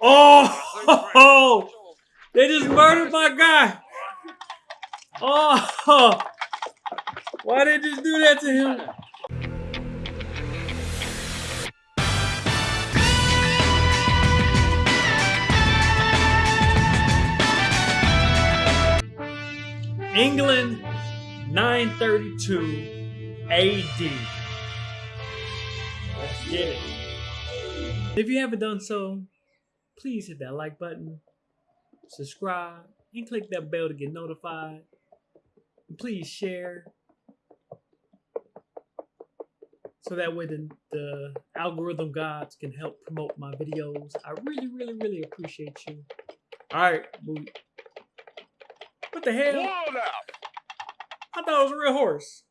oh, they just murdered my guy. Oh, why did they just do that to him? England, 932 AD. Get it. If you haven't done so, please hit that like button, subscribe, and click that bell to get notified. And please share so that way the, the algorithm gods can help promote my videos. I really, really, really appreciate you. All right. What the hell? I thought it was a real horse.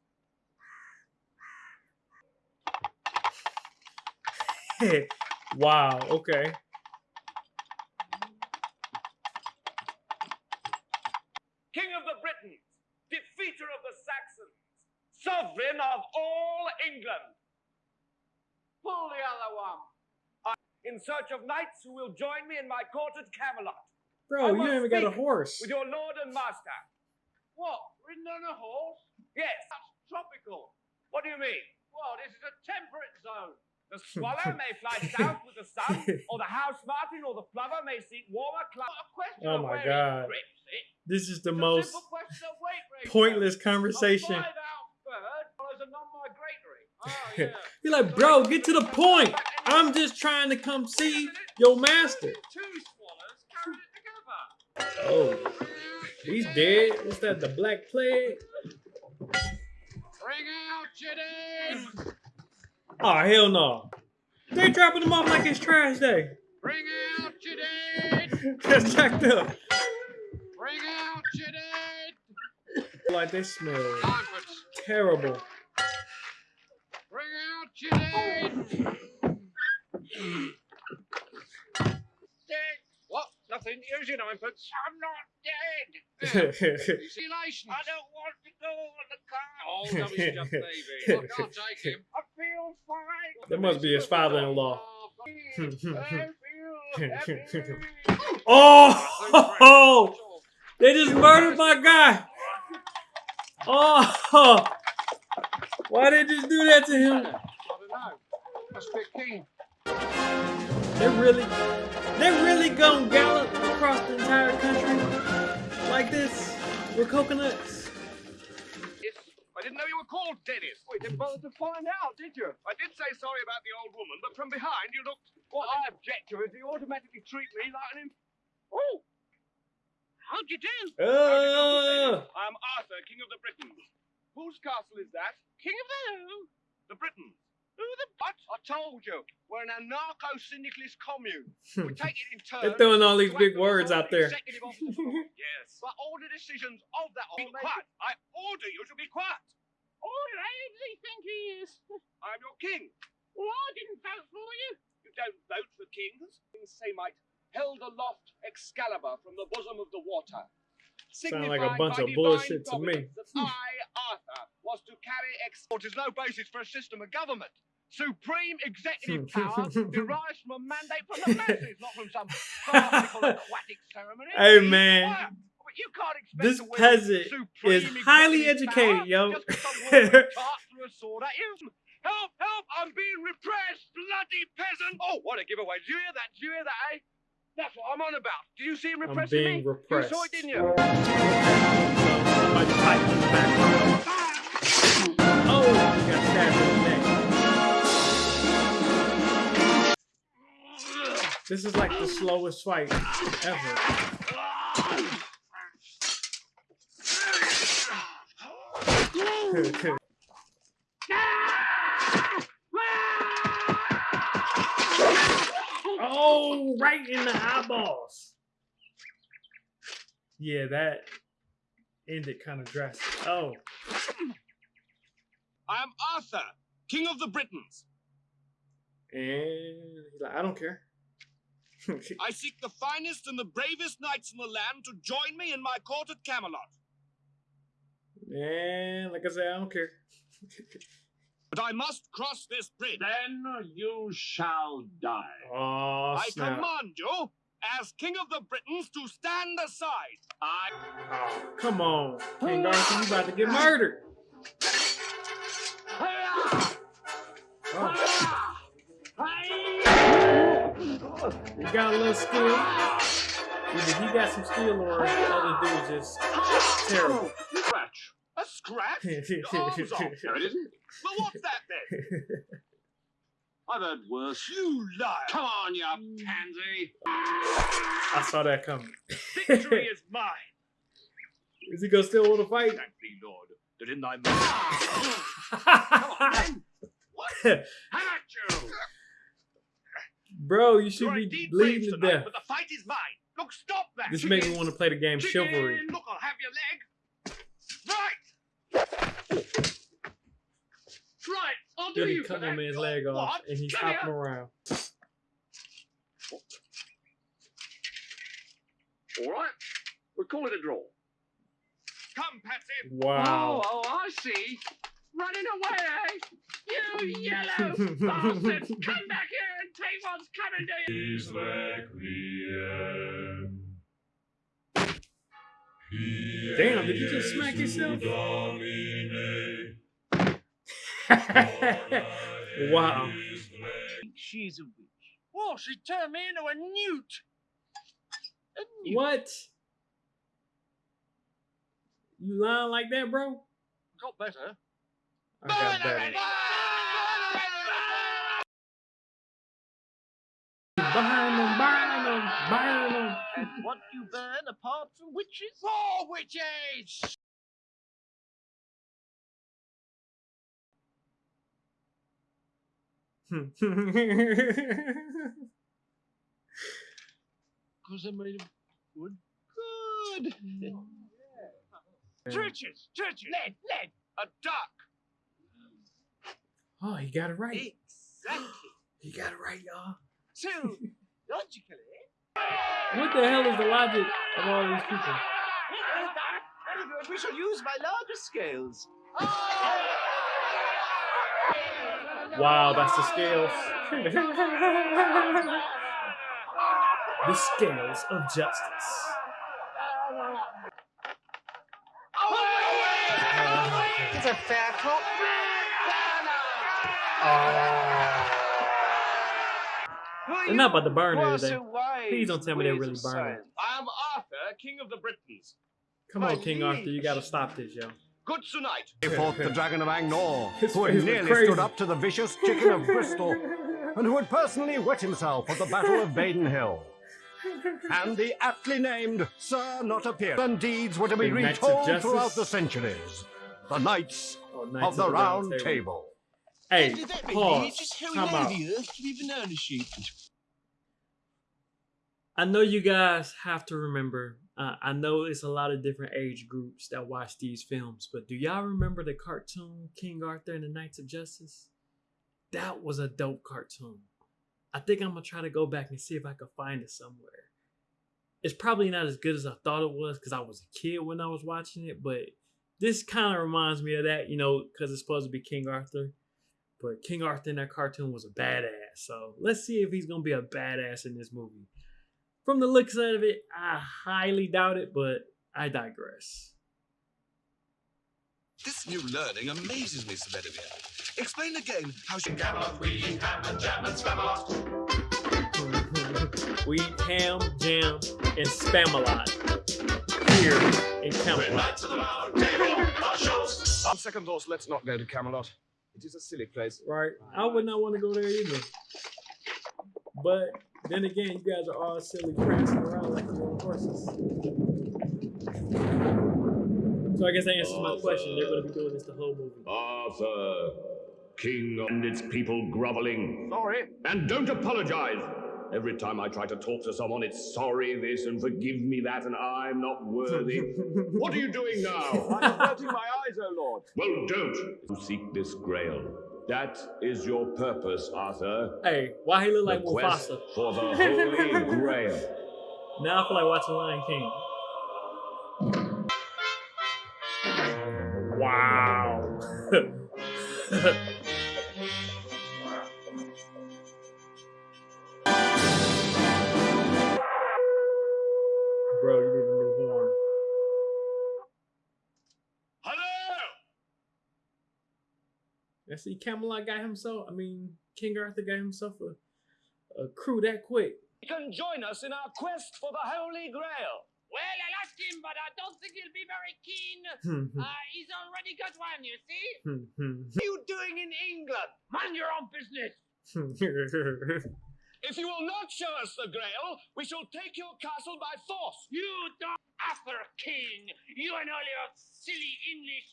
wow, okay. King of the Britons, defeater of the Saxons, sovereign of all England. Pull the other one. I- In search of knights who will join me in my court at Camelot. Bro, I you must ain't even got a horse. With your lord and master. What? Ridden on a horse? Yes. That's tropical. What do you mean? Well, this is a temperate zone. The swallow may fly south with the sun, or the house martin or the plover may seek warmer climates. Oh of my God. it. Eh? This is the most simple question of weight ratio. pointless conversation. five-ounce bird follows a non-migratory. Oh, yeah. You're like, bro, get to the point. I'm just trying to come see your master. Two swallows carried it together. Oh, he's dead. What's that? The Black Plague? Bring out your Oh hell no! They dropping them off like it's trash day. Bring out your dead. That's jacked up. Bring out your dead. Like they smell terrible. Bring out your dead. Dead. What? Nothing. Use your ninepence. I'm not dead. Elation. I don't want to go on the car. Oh, no, he's just baby. I can't take him. I feel fine. That must be his father-in-law. I feel happy. oh, they just murdered my guy. Oh, why did they just do that to him? I don't know. Must be a king. They really, they really gonna gallop across the entire country like this with coconuts. Yes, I didn't know you were called Dennis. We didn't bother to find out, did you? I did say sorry about the old woman, but from behind you looked. What I object to is you automatically treat me like an. Im- oh! How'd you do? Uh, I'm Arthur, King of the Britons. Whose castle is that? King of the who? The Britons. Who the what? I told you, we're an anarcho-syndicalist commune. We take it in turns. they're throwing all these big words out there. executive officer for us. yes. But all the decisions of that Be quiet. I order you to be quiet. All right, who does he think he is? I'm your king. Well, I didn't vote for you. You don't vote for kings. Kings Samite held aloft Excalibur from the bosom of the water. Sound like a bunch of bullshit to me. That I, Arthur, was to carry ex. There's no basis for a system of government. Supreme executive hmm. power derives from a mandate from the masses, not from some farcical aquatic ceremony. Hey, Be man. Quiet. But you can't expect This peasant is highly educated, yo. just 'cause some woman tart threw a sword at you. Help! Help! I'm being repressed, bloody peasant! Oh, what a giveaway! Did you hear that? Did you hear that, eh? That's what I'm on about. Did you see him I'm being repressing me? repressed. You saw it, didn't you? Somebody fighting in the background. Oh, he got stabbed in the neck. This is like the slowest fight ever. Oh, right in the eyeballs. Yeah, that ended kind of drastic. Oh, I am Arthur, King of the Britons. and he's like, I don't care. I seek the finest and the bravest knights in the land to join me in my court at Camelot. And like I said, I don't care. But I must cross this bridge. Then you shall die. Oh, I command you, as King of the Britons, to stand aside. I Oh, come on. King Arthur, you about to get murdered. Oh, you got a little skill. Either he got some skill or the other dude's just terrible. Scratch. A? Arms off. No, it isn't. Well, what's that then? I've heard worse. You liar! Come on, you pansy. I saw that coming. Victory is mine. Is he gonna still want to fight? Thank thee, Lord, that in thy mercy. Ah! How about you? Bro, you should are be bleeding to death. but the fight is mine. Look, stop that. This made me want to play the game Chicken. Chivalry. Look, I'll have your leg. Right. Right. I'll do Then he you for cut my that. man's leg off What? and he's Come hopping here. around. All right. We'll call it a draw. Come, Patsy. Wow. Oh, oh, I see. Running away, eh? You yellow bastards. Come back here and take what's coming to you. His requiem. Damn, did you just smack yourself? wow. She's a witch. Oh, she turned me into a newt. A newt. What? You lying like that, bro? Got better. I got better. Burn them, burn them, burn them. And what you burn apart from witches? Four witches! Because they're made of wood. Good. Churches, churches. Lead, lead. A duck. oh, he got it right. Exactly. He got it right, y'all. So, logically. What the hell is the logic of all these people? We shall use my larger scales. Wow, that's the scales. the scales of justice. It's a fair cop. Ah. They're not about to burn everything. Please don't tell me they're really burning. I am Arthur, King of the Britons. Come on, King Arthur, you gotta stop this, yo. Good tonight. He fought the Dragon of Angnor, who had nearly crazy. stood up to the vicious Chicken of Bristol, and who had personally wet himself at the Battle of Badon Hill. And the aptly named Sir Not Appear, and deeds were to be The retold throughout the centuries. The Knights Oh, Knights of the Round Table. Hey, pause. Time out. I know you guys have to remember. Uh, I know it's a lot of different age groups that watch these films, but do y'all remember the cartoon King Arthur and the Knights of Justice? That was a dope cartoon. I think I'm gonna try to go back and see if I can find it somewhere. It's probably not as good as I thought it was because I was a kid when I was watching it, but this kind of reminds me of that, you know, because it's supposed to be King Arthur. But King Arthur in that cartoon was a badass. So let's see if he's gonna be a badass in this movie. From the looks of it, I highly doubt it, but I digress. This new learning amazes me, Sir Bedivere. Explain again how she... we eat ham, jam, and Spamalot here in Camelot. On second thoughts, let's not go to Camelot. It is a silly place. Right? I would not want to go there either. But then again, you guys are all silly prancing around like you're horses. So I guess that answers my question. They're going to be doing this the whole movie. Arthur, king and its people groveling. Sorry. And don't apologize. Every time I try to talk to someone, it's sorry this and forgive me that, and I'm not worthy. what are you doing now? I'm averting my eyes, O Lord. well, don't. You seek this grail. That is your purpose, Arthur. Hey, why he look like the quest Mufasa? for the Holy Grail. Now I feel like watching Lion King. Wow. I see Camelot got himself. I mean, King Arthur got himself a, a crew that quick. You can join us in our quest for the Holy Grail. Well, I'll ask him, but I don't think he'll be very keen. Hmm, Uh, he's already got one, you see? hmm, hmm, What are you doing in England? Mind your own business. hmm. If you will not show us the Grail, we shall take your castle by force. You don't Arthur King. You and all your silly English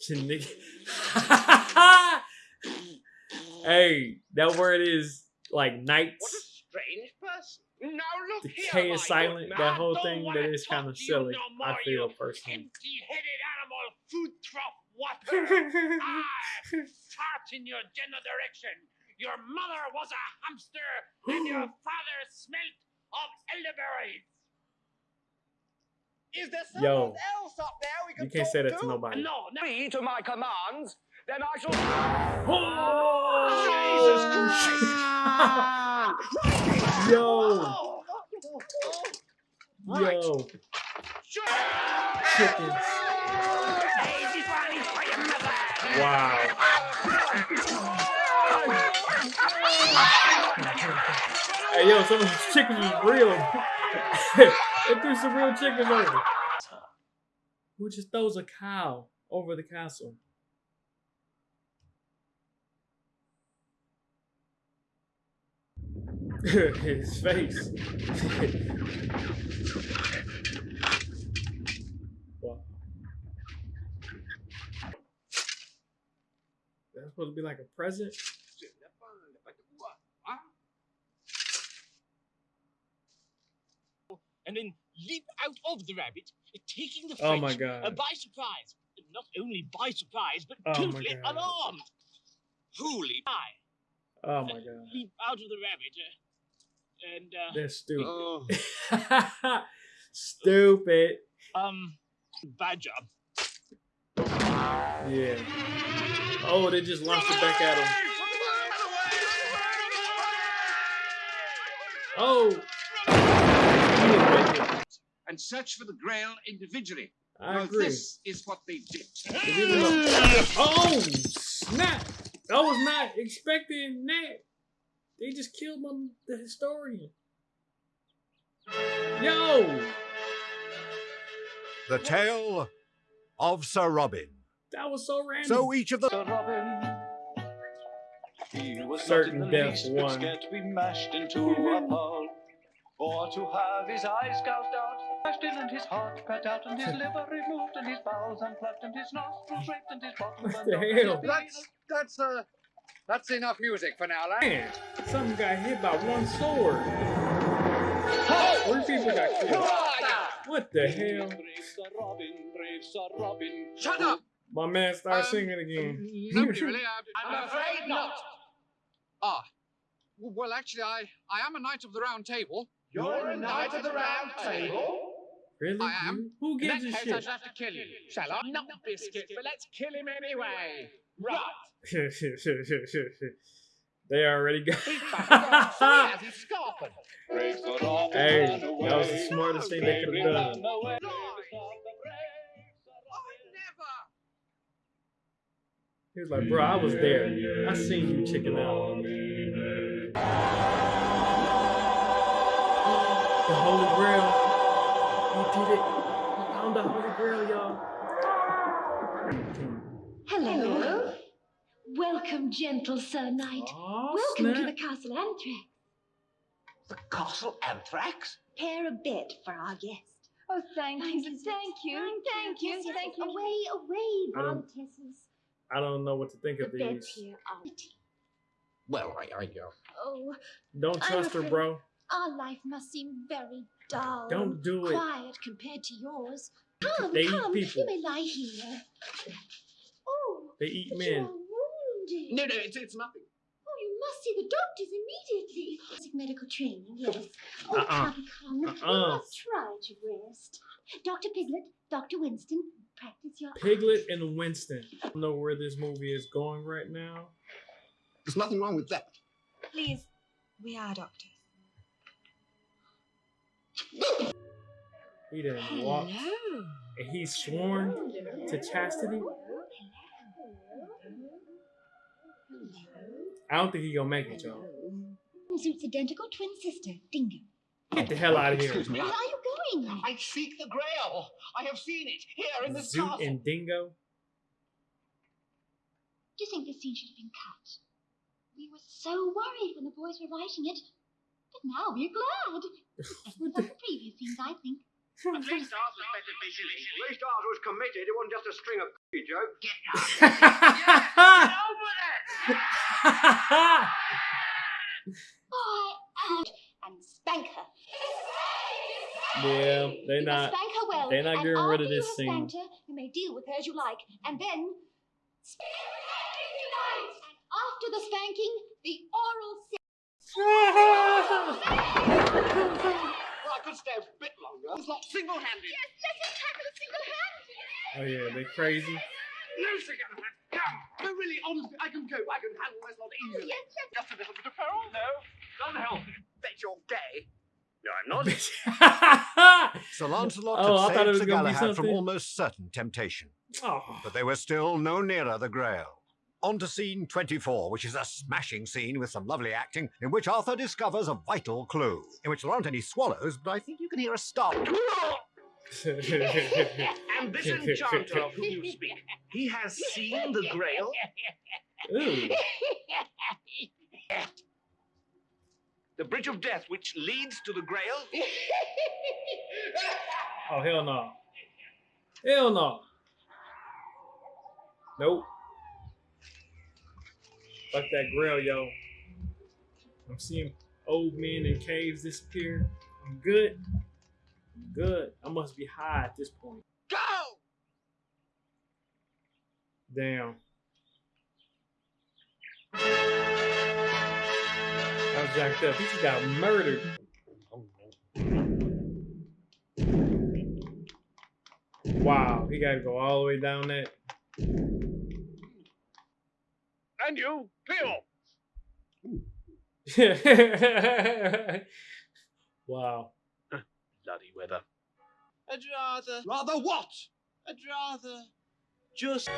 hey, that word is like knights. What a strange person. Now look The K my is silent. That whole don't thing that is kind of silly. no I feel personally. Empty-headed animal, food trough water. I ah, fart in your general direction. Your mother was a hamster, and your father smelt of elderberries. Is there Yo, else up there we you can't say that to nobody. No, no. Agree to my commands, then I shall. Oh! Jesus Christ! Yo, Right. yo, Sure. chickens. Easy, Barney, for your mother. Wow. Hey, yo, some of these chickens is real. they threw some real chickens over. Who just throws a cow over the castle? His face. wow. That's supposed to be like a present? And then leap out of the rabbit, taking the Oh French my uh, god. by surprise. Not only by surprise, but Oh totally God. unarmed. Who leap? Oh my god. leap out of the rabbit, uh, and uh, That's stupid. oh, stupid. um, bad job. Yeah. Oh, they just launched it back at him. Oh. He. And search for the Grail individually. I Now, agree. This is what they did. Oh snap! I was not expecting that. They just killed my, the historian. Yo, The tale of Sir Robin. that was so random. So each of the. He was Certain not in death least one. scared to be mashed into a pulp, or to have his eyes gouged out, mashed in and his heart cut out, and his liver removed, and his bowels unplugged, and his nostrils raped, and his bottom What burned the off, hell? bean- That's that's uh that's enough music for now, lad. Man, something got hit by one sword. Three people got killed. What the hell? Brave Sir Robin, brave Sir Robin. Shut up! My man started Um, singing again. Nobody really. I, I'm afraid not. Ah, well, actually, I I am a knight of the Round Table. You're a knight of the round table. Really? I am. Who In gives that a case, I shit? shall have to kill you. Shall I? Not biscuit, but let's kill him anyway. Right. they already got. He's back. He's scarfing. Brave Sir Robin Hey, that was the smartest thing they could've done. he was like, bro, I was there. I seen you chicken out. The Holy Grail. He did it. He found the Holy Grail, y'all. Hello. Welcome, gentle Sir Knight. Oh, Welcome to the Castle Anthrax. The castle anthrax? Prepare a bed for our guest. Oh, thank, Thank you, you, thank you, thank you, Yes, yes, thank you. Away, away, I don't- I don't know what to think The of beds these. here are Well, I I uh, Oh, Don't I'm trust her, afraid- bro. Our life must seem very dull. Don't do it. Quiet compared to yours. Come, They eat come, people. you may lie here. Oh, They eat but men. you are wounded. no, no, it's it's nothing. Oh, you must see the doctors immediately. Basic medical training, yes. Oh, Uh-uh. come, come. You Uh-uh. must try to rest. Dr. Piglet, Dr. Winston, practice your Piglet and Winston. I don't know where this movie is going right now. There's nothing wrong with that. Please, we are doctors. He didn't walk. And he's sworn to chastity. I don't think he gonna make it, y'all. Zoot's identical twin sister, Dingo. Get the hell out of here. Excuse me. Where are you going? I seek the Grail. I have seen it here in this Zoot castle. and Dingo. Do you think this scene should have been cut? We were so worried when the boys were writing it, but now we're glad. Better than the previous scenes, I think. At least ours was better visually. At least ours was committed. It wasn't just a string of jokes. Get out. Get over Oh, I and spank her. yeah, they're you not. spank her well. they're not getting rid of after you this have scene. Spanked her, you may deal with her as you like, and then. spank her if. And after the spanking, the oral sex. Well, I could stay a bit longer. It's not single-handed. Yes, let him tackle a single hand. Oh yeah, they're crazy. No, single hand. Come. No, really, honestly, I can cope. I can handle this lot easily. Yes, yes. Just a little bit of peril. No, doesn't help. Bet you're gay. No, I'm not. Sir Lancelot Oh, had thought saved Sir Galahad from almost certain temptation, oh, but they were still no nearer the Grail. On to scene 24, which is a smashing scene with some lovely acting, in which Arthur discovers a vital clue, in which there aren't any swallows, but I think you can hear a stop. And this enchanter of whom you speak, he has seen the Grail? Ooh. The Bridge of Death, which leads to the Grail? Oh hell no. Hell no. Nope. Fuck that grill, yo. I'm seeing old men in caves disappear. I'm good. I'm good. I must be high at this point. Go! Damn. I was jacked up. He just got murdered. Wow, he gotta go all the way down that. And you, clear. wow. Bloody weather. I'd rather. Rather what? I'd rather. Just.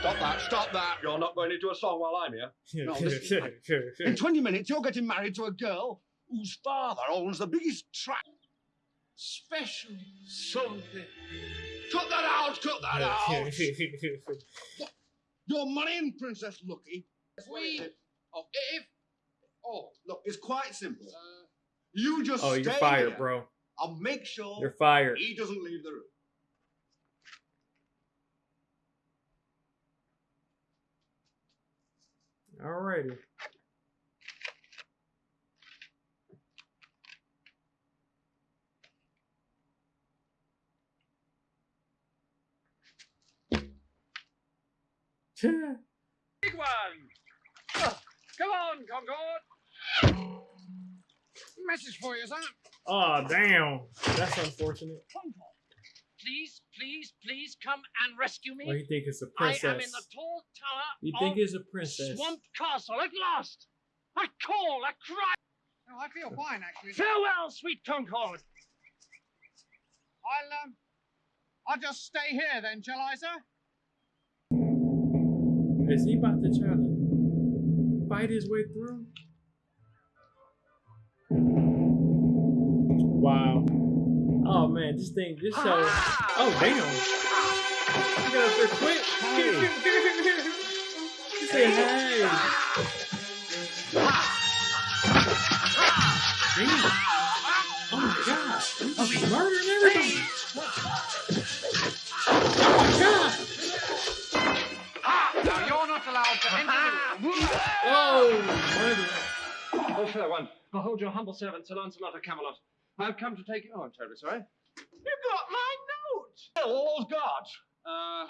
Stop that, stop that. You're not going into a song while I'm here. No, listen, In 20 minutes, you're getting married to a girl whose father owns the biggest track. Special something. Cut that out, cut that out. Your money and Princess Lucky. We. Oh, if. Oh, look, it's quite simple. Uh, you just oh, you're fired, here. bro. I'll make sure You're fired. he doesn't leave the room. Alrighty. Big one. Ah, Come on, Concord. Message for you, sir. oh damn. That's unfortunate. Concord, Please, please, please come and rescue me. Oh, you think it's a I princess? I am in the tall tower You of think it's a princess? Swamp Castle at last. I call, I cry. No, I feel fine, actually. Farewell, sweet Concord. I'll, um, I'll just stay here then, shall I, sir? Is he about to try to fight his way through? Wow. Oh man, this thing, this show. Oh damn. You got up there quick. he said, hey. Damn. Oh my god. He's murdering everybody. You're not allowed to enter the room. Oh. Fair one. Behold your humble servant, Sir Lancelot of Camelot. I've come to take... Oh, I'm terribly sorry. You got my note! All's God. Uh...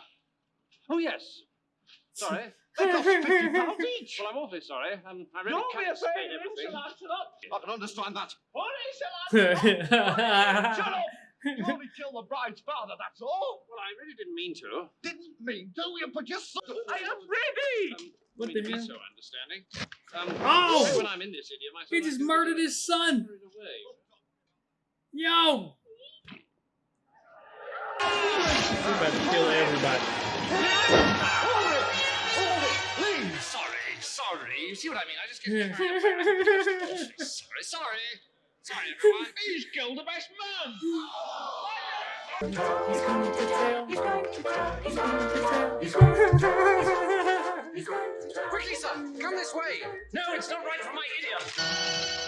Oh, yes. Sorry. They cost fifty pounds each. Well, I'm awfully sorry. Um, I really can't spend everything. I can understand that. Shut up! You only the bride's father, that's all. Well, I really didn't mean to. Didn't mean to? You put your... I am ready! What I the mean, be so understanding. Um, Oh! When I'm in this idiom, I He just murdered his son. Yo! We about to kill everybody. Please. Sorry, sorry. You see what I mean? I just get sorry, sorry. Sorry, everyone. He's killed the best man. He's coming to tell. He's going to tell. He's going to tell. He's going to tell. He's going to tell. Quickly, son, come this way. No, it's not right for my idiom.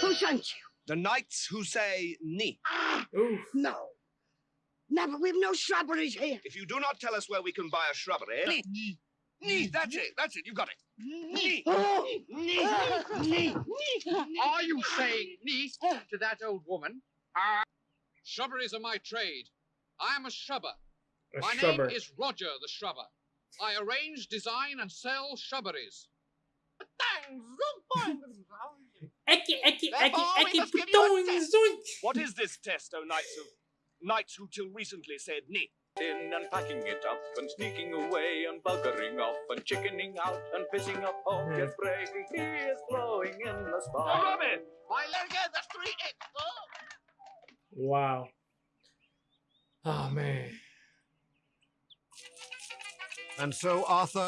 Who sent you? The knights who say ni. Ooh. No. No, but we've no shrubberies here. If you do not tell us where we can buy a shrubbery. Ni. Ni, that's it, that's it, You've got it. Ni. Oh, knee, knee, Are you saying niece to that old woman? Uh, shrubberies are my trade. I am a shrubber. A My shrubber. name is Roger the Shrubber. I arrange, design, and sell shrubberies. What is this test, O knights of knights who till recently said ni? In and packing it up and sneaking away and buggering off and chickening out and pissing up home. Yes, Brady, he is blowing in the spa. Robin! Why, let go the street. Oh. Wow. Oh man. And so Arthur.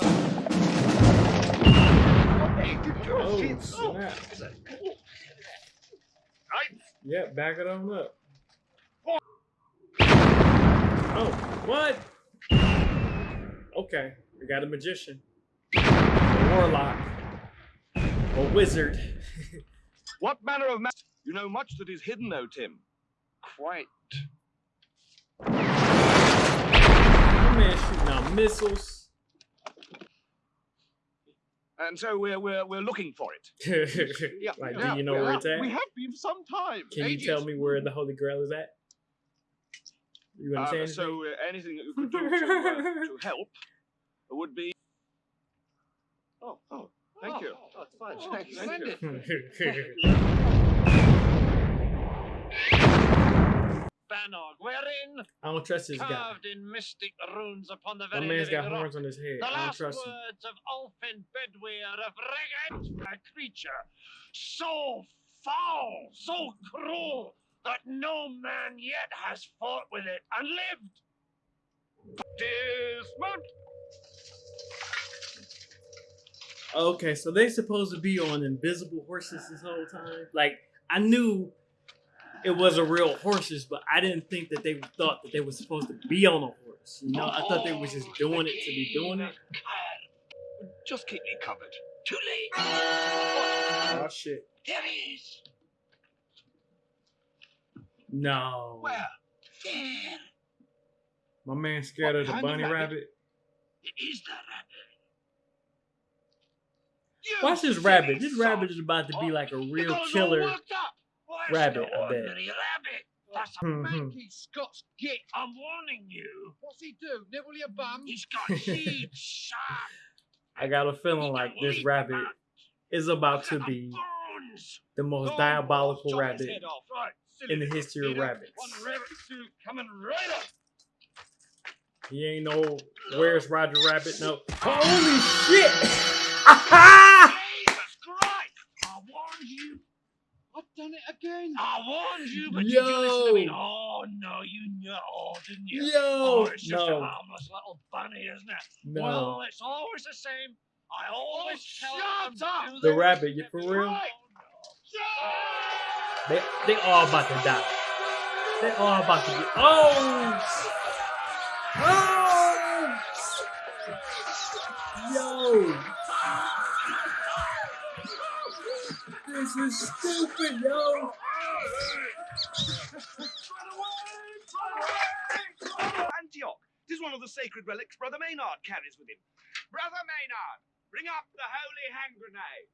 Oh snap. Yeah, back it on up. Oh, what? Okay, we got a magician, a warlock, a wizard. What manner of man? You know much that is hidden, O Tim. Quite. My man shooting out missiles. And so we're we're we're looking for it. like, yeah, do you know where it's at? We have been for some time. Can you tell me where the Holy Grail is at? You Uh, understand? so uh, anything that you could do to, uh, to help would be. Oh, oh, thank you. Oh, it's fine. Thank you. Banog, wherein I don't trust this guy. carved in mystic runes upon the very man's got living rock, horns on his head. The I don't last trust him. words of Ulfin Bedwere of Rheged, a creature so foul, so cruel, that no man yet has fought with it and lived. Dismount. Okay, so they supposed to be on invisible horses this whole time. Like I knew it was a real horses, but I didn't think that they thought that they were supposed to be on a horse. You know, I thought they were just doing it to be doing it. Just keep me covered. Too late. Oh shit! There he is. No, Where? There. my man scared What of the of bunny rabbit? rabbit. It is the rabbit. Watch this rabbit. This rabbit is about to be like a real killer. Rabbit, I bet. Ordinary rabbit. That's a Mhm. manky Scots git. I'm warning you. What's he do? Nibble your bum? He's got huge sharp I got a feeling like this rabbit is about to be bones. the most Go on, diabolical chop rabbit. Right, in the history of rabbits. One rabbit suit coming right up. He ain't no where's Roger Rabbit? No. Holy shit! Jesus Christ! I warned you. I've done it again. I warned you, but you didn't listen to me. Yo. Oh no, you know, oh, didn't you? Yo, Oh, it's just a harmless little bunny, isn't it? No. Well, it's always the same. I always oh, tell shut them up. The rabbit, you for real? Right. They they all about to die. They all about to be. Oh! Oh! Yo! This is stupid, yo! Antioch. Tis one of the sacred relics Brother Maynard carries with him. Brother Maynard, bring up the holy hand grenade.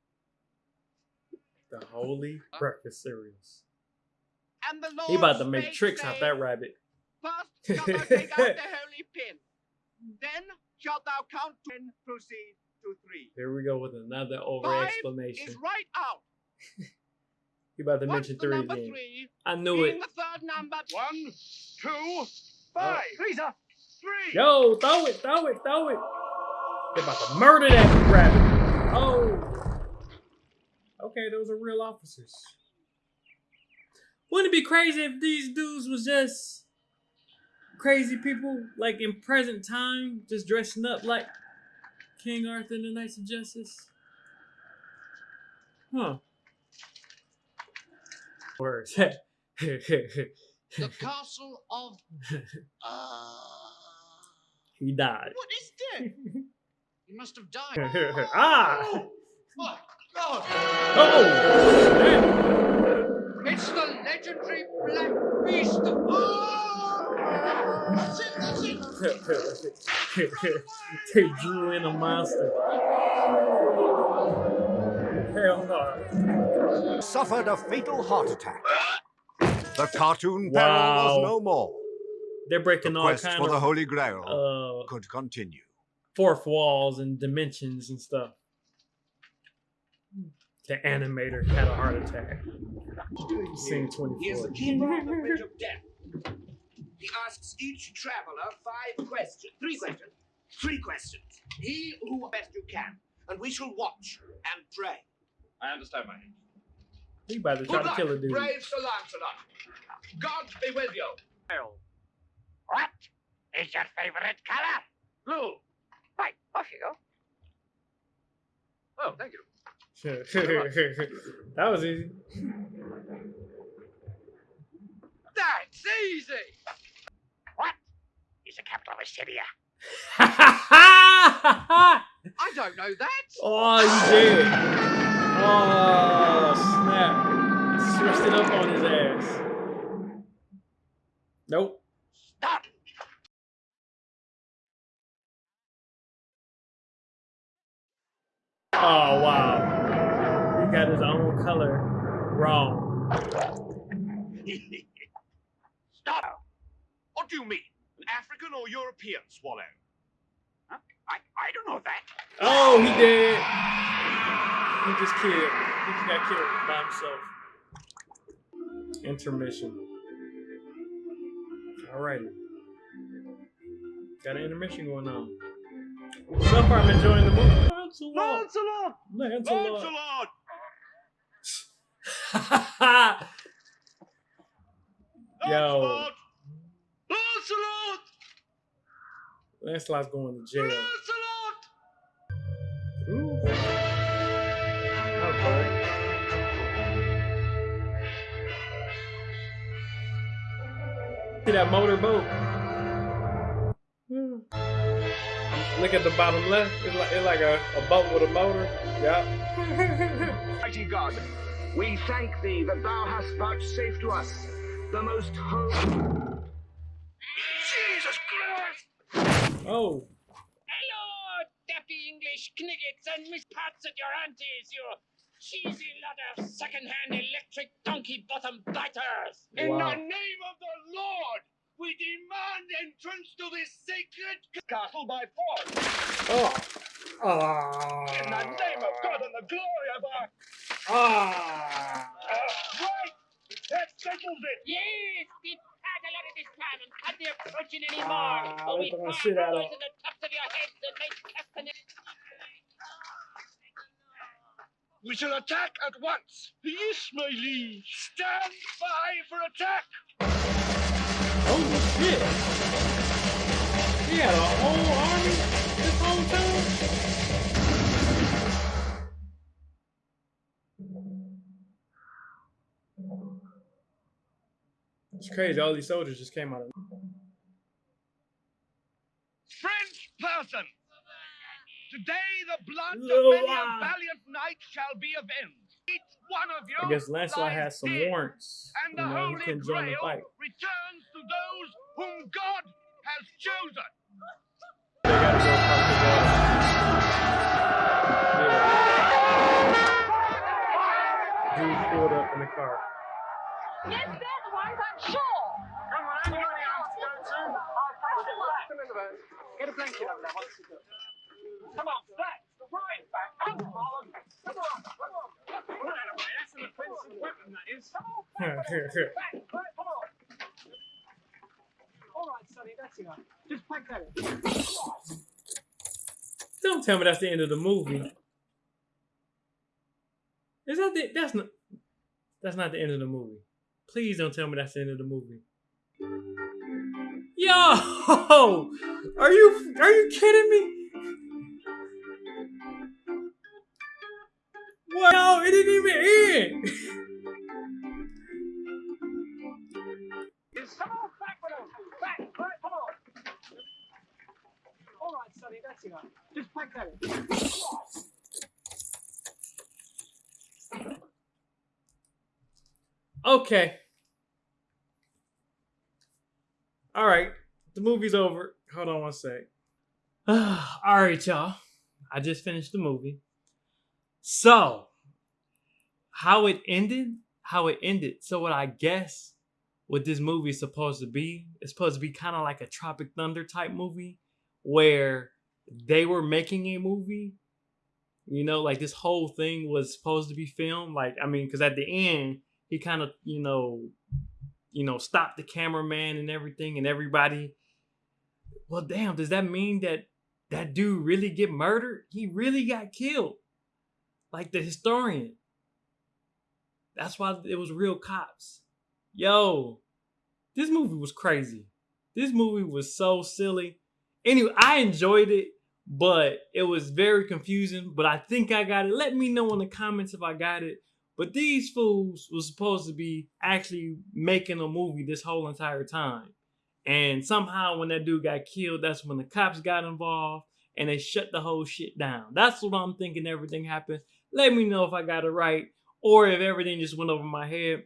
The holy uh. breakfast cereals. And the Lord He about to make spake, tricks out that rabbit. First shalt thou take out the holy pin. Then shalt thou count ten, proceed to three. Here we go with another over Five is right out. He about to What's mention three number again. three? I knew it. the third number. One, two, five. Oh. Three's up. Three. Yo, throw it, throw it, throw it. They're about to murder that rabbit. Oh. Okay, those are real officers. Wouldn't it be crazy if these dudes was just crazy people, like in present time, just dressing up like King Arthur and the Knights of Justice? Huh. Words. The castle of. Uh, he died. what is that? He must have died. ah! My God! Oh! It's the legendary Black Beast of. Oh! That's it, that's it! they drew in a monster. Hell no. Suffered a fatal heart attack. The cartoon Wow. peril was no more. They're breaking The all quest kind for the Holy Grail uh, could continue. fourth walls and dimensions and stuff. The animator had a heart attack. Scene He is 24. the keeper of the Bridge of Death. He asks each traveler five questions. Three questions. Three questions. He who best you can. And we shall watch and pray. I understand, my age. He about to try Good to luck, kill a dude. brave Sir Lancelot. God be with you. What is your favorite color? Blue. Right, off you go. Oh, thank you. that was easy. That's easy. What is the capital of Assyria? I don't know that. oh, he did. Oh, snap. Switched it up on his ass. Nope. Stop. Oh, wow. He got his own color wrong. Stop. What do you mean? An African or European swallow? Huh? I, I don't know that. Oh, he did. He just killed. He just got killed by himself. Intermission. Alrighty. Got an intermission going on. So far, I'm enjoying the movie. Lancelot. Lancelot! Lancelot. Lancelot! Yo. Lancelot! Lancelot! Lancelot's going to jail. Lancelot! That motorboat? Hmm. Look at the bottom left. It's like, it's like a, a boat with a motor. Yeah. Mighty God, we thank thee that thou hast vouchsafed to us the most holy. Jesus Christ! oh. Hello, dappy English kniggets and Miss Pats at your aunties, you cheesy lot of second-hand electric donkey bottom biters. In the name of the Lord, we demand entrance to this sacred castle by force. Oh. Oh. In the Ah. name of God and the glory of our. Ah. Uh, right! That settles it! Yes, we've had a lot of this time and can't be approaching Ah, anymore. or we they're throwing fire shit at in the tops of your heads and make castanets. We shall attack at once. Yes, my liege. Stand by for attack. Holy shit. He had a whole army this whole time? It's crazy. All these soldiers just came out of. French person. Today the blood Little of many a valiant knight shall be avenged. Each one of you I guess Lancelot has some warrants. And You the know, Holy couldn't join the Grail fight. returns to those whom God has chosen. They gotta go across the wall. Yeah. Dude pulled up in the car. Yes, there's one, I'm sure. Come on, anybody else go to? Come in. Get a blanket over there once you do. Come on, that's the right back. Come on, come on, come on. Right away, that's an offensive weapon, that is. Come on, back, back, back, come on. All right, Sonny, that's enough. Just pack that in. Don't tell me that's the end of the movie. Is that the? That's not. That's not the end of the movie. Please don't tell me that's the end of the movie. Yo! Are you are you kidding me? What? No, it didn't even end. Come on, back with him. Back, right, come on. All right, Sonny, that's enough. Just pack that in. Okay. All right. The movie's over. Hold on one sec. All right, y'all. I just finished the movie. So, how it ended, how it ended. So, what I guess what this movie is supposed to be, it's supposed to be kind of like a Tropic Thunder type movie where they were making a movie. You know, like this whole thing was supposed to be filmed. Like, I mean, because at the end, he kind of, you know, you know, stopped the cameraman and everything and everybody. Well, damn, does that mean that that dude really get murdered? He really got killed. Like the historian. That's why it was real cops. Yo, this movie was crazy. This movie was so silly. Anyway, I enjoyed it, but it was very confusing. But I think I got it. Let me know in the comments if I got it. But these fools were supposed to be actually making a movie this whole entire time. And somehow when that dude got killed, that's when the cops got involved and they shut the whole shit down. That's what I'm thinking everything happened. Let me know if I got it right or if everything just went over my head.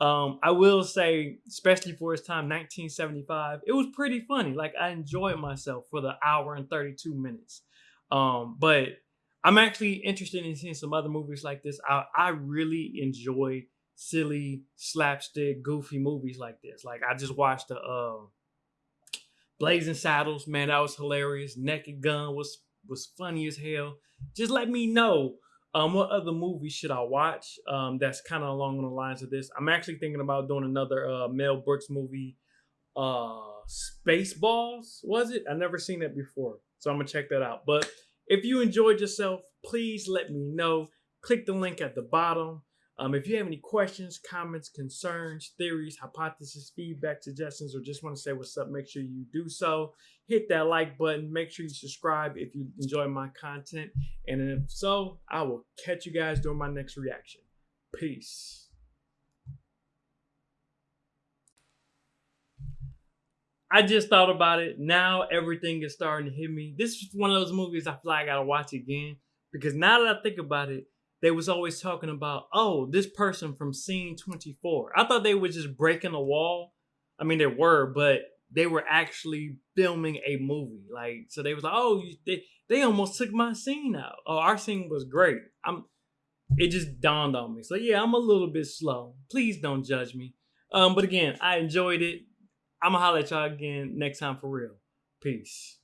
Um, I will say, especially for its time, 1975, it was pretty funny. Like I enjoyed myself for the hour and 32 minutes. Um, but I'm actually interested in seeing some other movies like this. I, I really enjoy silly, slapstick, goofy movies like this. Like I just watched the uh, Blazing Saddles, man, that was hilarious. Naked Gun was was funny as hell. Just let me know um, what other movies should I watch um, that's kind of along the lines of this. I'm actually thinking about doing another uh, Mel Brooks movie, uh, Spaceballs. Was it? I never seen that before, so I'm gonna check that out. But if you enjoyed yourself, please let me know. Click the link at the bottom. Um, if you have any questions, comments, concerns, theories, hypotheses, feedback, suggestions, or just want to say what's up, make sure you do so. Hit that like button. Make sure you subscribe if you enjoy my content. And if so, I will catch you guys during my next reaction. Peace. I just thought about it. Now everything is starting to hit me. This is one of those movies I feel like I gotta watch again because now that I think about it, they was always talking about, oh, this person from scene 24. I thought they were just breaking a wall. I mean, they were, but they were actually filming a movie. Like, so they was like, oh, they they almost took my scene out. Oh, our scene was great. I'm. It just dawned on me. So yeah, I'm a little bit slow. Please don't judge me. Um, but again, I enjoyed it. I'm gonna holler at y'all again next time for real. Peace.